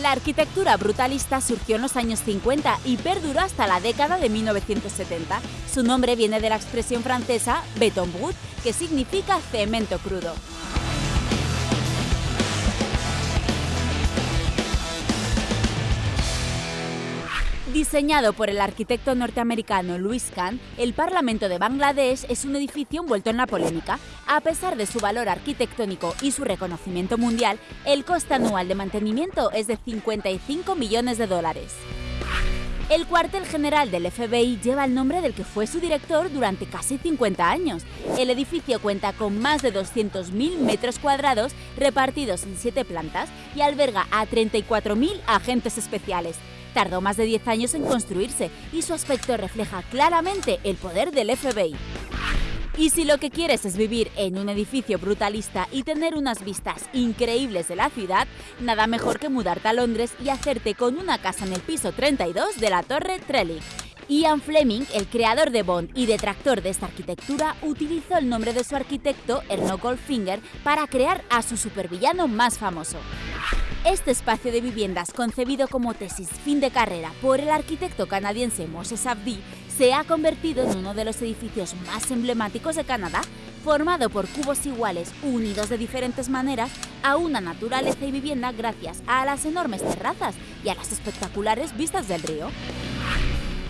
La arquitectura brutalista surgió en los años 50 y perduró hasta la década de 1970. Su nombre viene de la expresión francesa béton brut, que significa cemento crudo. Diseñado por el arquitecto norteamericano Louis Kahn, el Parlamento de Bangladesh es un edificio envuelto en la polémica. A pesar de su valor arquitectónico y su reconocimiento mundial, el coste anual de mantenimiento es de 55 millones de dólares. El cuartel general del FBI lleva el nombre del que fue su director durante casi 50 años. El edificio cuenta con más de 200.000 metros cuadrados repartidos en 7 plantas y alberga a 34.000 agentes especiales. Tardó más de 10 años en construirse y su aspecto refleja claramente el poder del FBI. Y si lo que quieres es vivir en un edificio brutalista y tener unas vistas increíbles de la ciudad, nada mejor que mudarte a Londres y hacerte con una casa en el piso 32 de la Torre Trellick. Ian Fleming, el creador de Bond y detractor de esta arquitectura, utilizó el nombre de su arquitecto, Erno Goldfinger, para crear a su supervillano más famoso. Este espacio de viviendas, concebido como tesis fin de carrera por el arquitecto canadiense Moses Abdi, se ha convertido en uno de los edificios más emblemáticos de Canadá, formado por cubos iguales unidos de diferentes maneras a una naturaleza y vivienda gracias a las enormes terrazas y a las espectaculares vistas del río.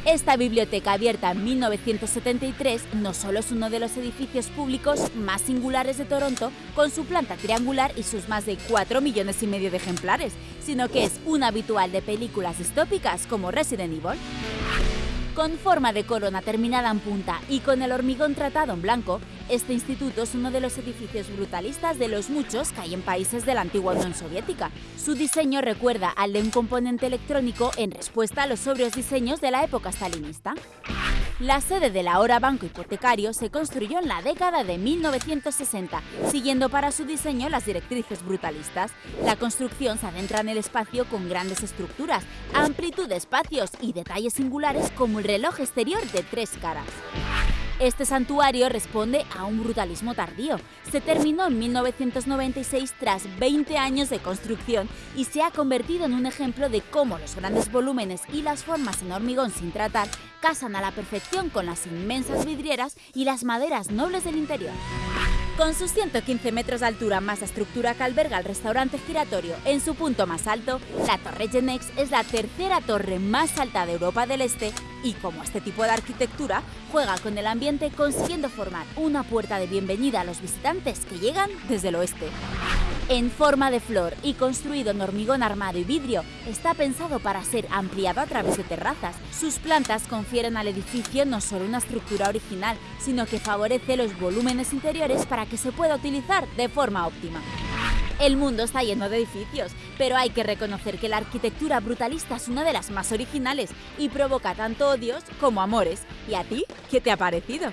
Esta biblioteca abierta en 1973 no solo es uno de los edificios públicos más singulares de Toronto, con su planta triangular y sus más de 4 millones y medio de ejemplares, sino que es un habitual de películas distópicas como Resident Evil. Con forma de corona terminada en punta y con el hormigón tratado en blanco, este instituto es uno de los edificios brutalistas de los muchos que hay en países de la antigua Unión Soviética. Su diseño recuerda al de un componente electrónico en respuesta a los sobrios diseños de la época stalinista. La sede del ahora Banco Hipotecario se construyó en la década de 1960, siguiendo para su diseño las directrices brutalistas. La construcción se adentra en el espacio con grandes estructuras, amplitud de espacios y detalles singulares como el reloj exterior de tres caras. Este santuario responde a un brutalismo tardío. Se terminó en 1996 tras 20 años de construcción y se ha convertido en un ejemplo de cómo los grandes volúmenes y las formas en hormigón sin tratar casan a la perfección con las inmensas vidrieras y las maderas nobles del interior. Con sus 115 metros de altura más la estructura que alberga el restaurante giratorio en su punto más alto, la Torre Genex es la tercera torre más alta de Europa del Este y como este tipo de arquitectura juega con el ambiente consiguiendo formar una puerta de bienvenida a los visitantes que llegan desde el oeste. En forma de flor y construido en hormigón armado y vidrio, está pensado para ser ampliado a través de terrazas. Sus plantas confieren al edificio no solo una estructura original, sino que favorece los volúmenes interiores para que se pueda utilizar de forma óptima. El mundo está lleno de edificios, pero hay que reconocer que la arquitectura brutalista es una de las más originales y provoca tanto odios como amores. ¿Y a ti? ¿Qué te ha parecido?